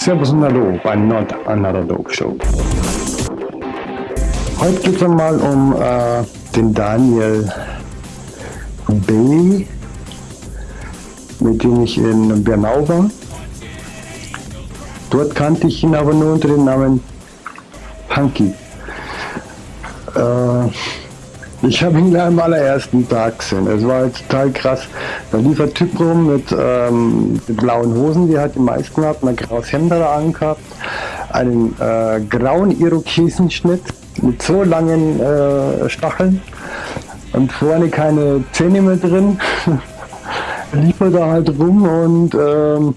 Servus und Hallo bei Not Another Dope Show. Heute geht es einmal um äh, den Daniel B., mit dem ich in Bernau war. Dort kannte ich ihn aber nur unter dem Namen Punky. Äh, ich habe ihn gleich am allerersten Tag gesehen. Es war halt total krass. Da lief ein Typ rum mit, ähm, mit blauen Hosen, die hat die meisten gehabt, ein graues Hemd da angehabt, einen äh, grauen Irokesenschnitt mit so langen äh, Stacheln und vorne keine Zähne mehr drin. lief er da halt rum und ähm,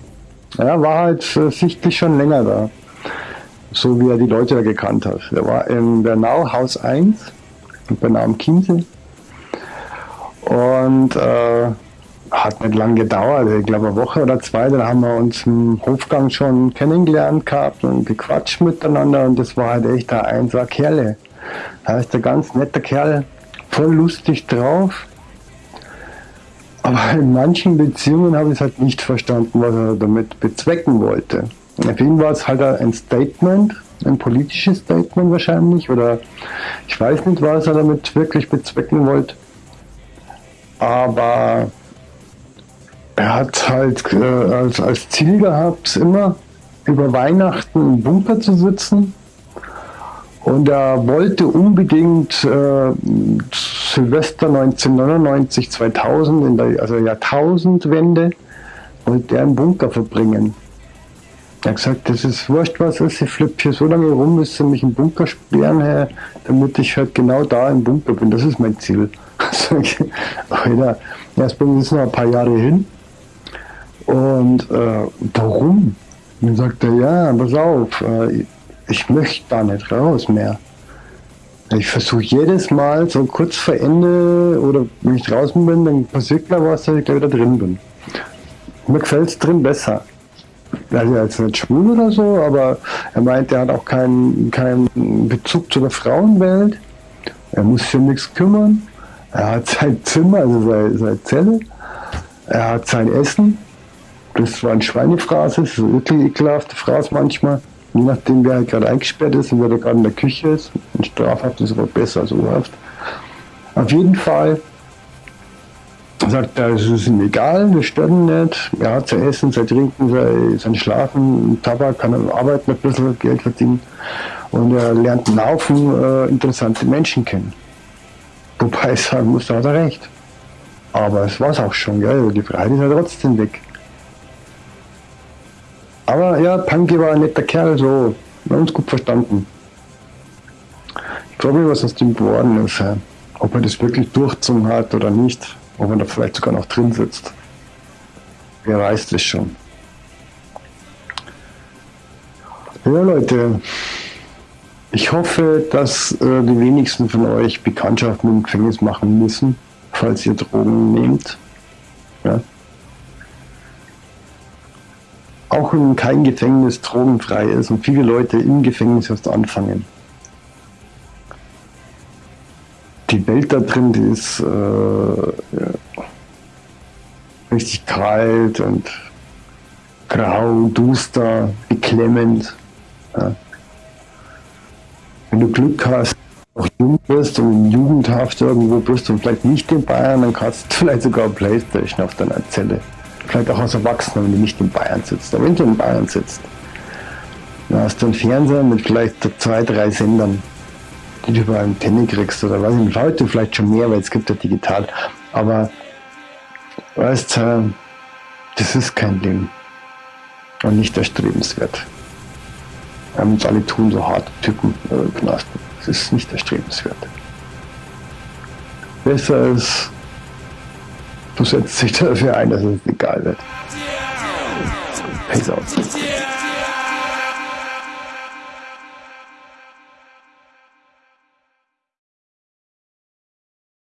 ja, war halt äh, sichtlich schon länger da. So wie er die Leute da gekannt hat. Er war in Bernau, Haus 1, in Bernau am Chiemsee. Und äh, hat nicht lang gedauert, ich glaube eine Woche oder zwei, dann haben wir uns im Hofgang schon kennengelernt gehabt und gequatscht miteinander und das war halt echt ein einser Kerle. Da ist der ganz netter Kerl, voll lustig drauf. Aber in manchen Beziehungen habe ich es halt nicht verstanden, was er damit bezwecken wollte. Für ihn war es halt ein Statement, ein politisches Statement wahrscheinlich, oder ich weiß nicht, was er damit wirklich bezwecken wollte. Aber er hat halt äh, als, als Ziel gehabt, immer über Weihnachten im Bunker zu sitzen. Und er wollte unbedingt äh, Silvester 1999, 2000, in der also Jahrtausendwende, wollte er im Bunker verbringen. Er hat gesagt, das ist wurscht, was ist, ich flippe hier so lange rum, bis sie mich im Bunker sperren, her, damit ich halt genau da im Bunker bin. Das ist mein Ziel. Alter, erstmal ist noch ein paar Jahre hin. Und äh, warum? dann sagt er, ja, pass auf, äh, ich möchte da nicht raus mehr. Ich versuche jedes Mal so kurz vor Ende oder wenn ich draußen bin, dann passiert mir was, dass ich gleich wieder drin bin. Mir gefällt es drin besser. Er ist jetzt nicht schwul oder so, aber er meint, er hat auch keinen, keinen Bezug zu der Frauenwelt. Er muss sich um nichts kümmern. Er hat sein Zimmer, also seine, seine Zelle. Er hat sein Essen. Das war ein Schweinefraß, das ist eine ekelhafte Fraß manchmal. Je nachdem, wer halt gerade eingesperrt ist und wer da gerade in der Küche ist. Und strafhaft ist aber besser als urhaft. Auf jeden Fall sagt es ist ihm egal, wir stören nicht. Er hat sein Essen, sein Trinken, sein, sein Schlafen, Tabak, kann arbeiten, ein bisschen Geld verdienen. Und er lernt Haufen äh, interessante Menschen kennen. Wobei ich sagen muss, da hat er recht. Aber es war es auch schon, gell? die Freiheit ist ja trotzdem weg. Aber ja, Punky war ein netter Kerl, so, wir haben uns gut verstanden. Ich mich, was aus dem geworden ist. Ob er das wirklich durchgezogen hat oder nicht. Ob er da vielleicht sogar noch drin sitzt. Wer weiß das schon. Ja, Leute, ich hoffe, dass äh, die wenigsten von euch Bekanntschaft mit dem Gefängnis machen müssen, falls ihr Drogen nehmt. Ja. Auch wenn kein Gefängnis drogenfrei ist und viele Leute im Gefängnis erst anfangen. Die Welt da drin, die ist äh, ja, richtig kalt und grau, duster, beklemmend. Ja wenn du Glück hast, auch jung bist und Jugendhaft irgendwo bist und vielleicht nicht in Bayern, dann kannst du vielleicht sogar Playstation auf deiner Zelle. Vielleicht auch als Erwachsener, wenn du nicht in Bayern sitzt. Aber wenn du in Bayern sitzt, dann hast du einen Fernseher mit vielleicht zwei, drei Sendern, die du über Antenne kriegst oder weiß ich heute vielleicht schon mehr, weil es gibt ja digital. Aber weißt du, das ist kein Leben und nicht erstrebenswert. Wir haben uns alle tun, so harte Typen äh, Knasten. Das ist nicht erstrebenswert. Besser ist, du setzt dich dafür ein, dass es egal wird. Peace out.